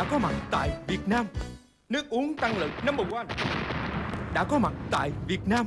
đã có mặt tại Việt Nam. Nước uống tăng lực number one. Đã có mặt tại Việt Nam.